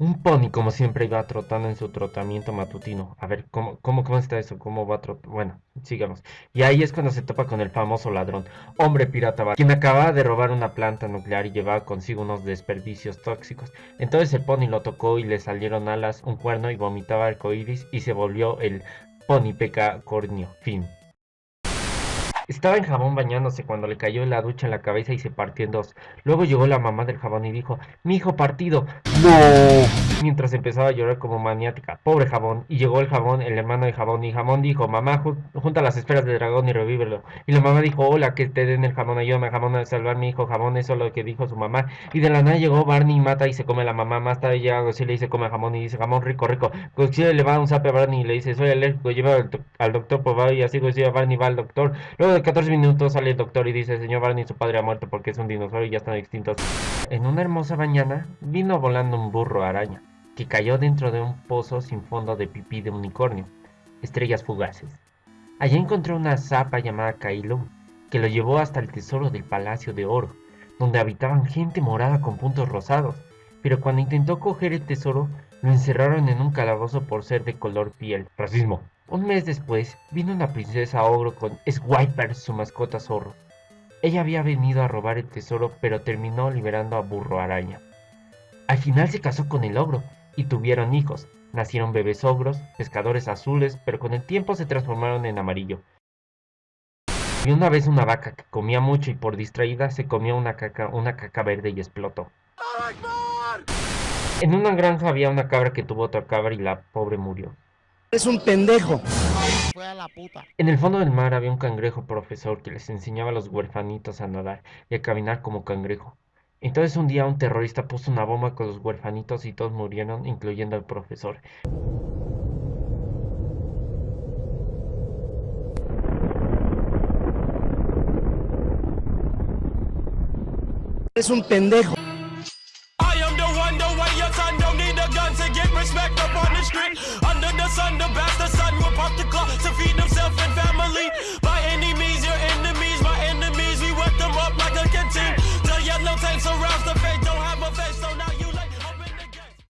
Un pony, como siempre, iba trotando en su trotamiento matutino. A ver, ¿cómo, cómo, cómo está eso? ¿Cómo va trotando? Bueno, sigamos. Y ahí es cuando se topa con el famoso ladrón, hombre pirata, quien acababa de robar una planta nuclear y llevaba consigo unos desperdicios tóxicos. Entonces el pony lo tocó y le salieron alas, un cuerno y vomitaba arcoíris y se volvió el pony pecacornio. Fin. Estaba en jabón bañándose cuando le cayó la ducha en la cabeza y se partió en dos. Luego llegó la mamá del jabón y dijo, mi hijo partido. ¡No! Mientras empezaba a llorar como maniática. Pobre jabón. Y llegó el jabón, el hermano de jabón, y jabón dijo, mamá, junta las esferas del dragón y revívelo. Y la mamá dijo, hola, que te den el jabón, ayúdame a jabón a salvar a mi hijo, jabón, eso es lo que dijo su mamá. Y de la nada llegó Barney y mata y se come la mamá. Más tarde llega Godzilla y se come jamón y dice, jamón rico, rico. Godzilla le va un zape a Barney y le dice, soy alérgico, lleva al, doctor por y así Godzilla Barney va al doctor. Luego 14 minutos sale el doctor y dice, señor Barney, su padre ha muerto porque es un dinosaurio y ya están extintos. En una hermosa mañana vino volando un burro araña, que cayó dentro de un pozo sin fondo de pipí de unicornio. Estrellas fugaces. Allí encontró una zapa llamada Kailu, que lo llevó hasta el tesoro del Palacio de Oro, donde habitaban gente morada con puntos rosados. Pero cuando intentó coger el tesoro, lo encerraron en un calabozo por ser de color piel. Racismo. Un mes después, vino una princesa ogro con Swiper, su mascota zorro. Ella había venido a robar el tesoro, pero terminó liberando a Burro Araña. Al final se casó con el ogro y tuvieron hijos. Nacieron bebés ogros, pescadores azules, pero con el tiempo se transformaron en amarillo. Y una vez una vaca que comía mucho y por distraída se comió una caca, una caca verde y explotó. En una granja había una cabra que tuvo otra cabra y la pobre murió. Es un pendejo. En el fondo del mar había un cangrejo profesor que les enseñaba a los huerfanitos a nadar y a caminar como cangrejo. Entonces un día un terrorista puso una bomba con los huerfanitos y todos murieron, incluyendo al profesor. Es un pendejo.